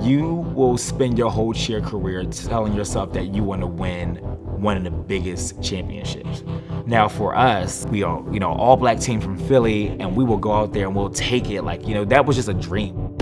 You will spend your whole cheer career telling yourself that you want to win one of the biggest championships. Now for us, we are, you know, all black team from Philly and we will go out there and we'll take it like, you know, that was just a dream.